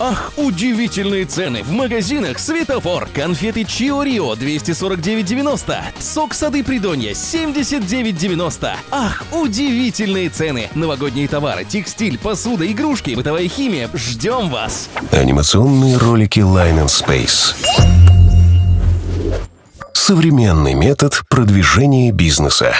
Ах, удивительные цены в магазинах «Светофор». Конфеты Чио Рио 249,90. Сок сады Придонья 79,90. Ах, удивительные цены. Новогодние товары, текстиль, посуда, игрушки, бытовая химия. Ждем вас. Анимационные ролики Line and Space. Современный метод продвижения бизнеса.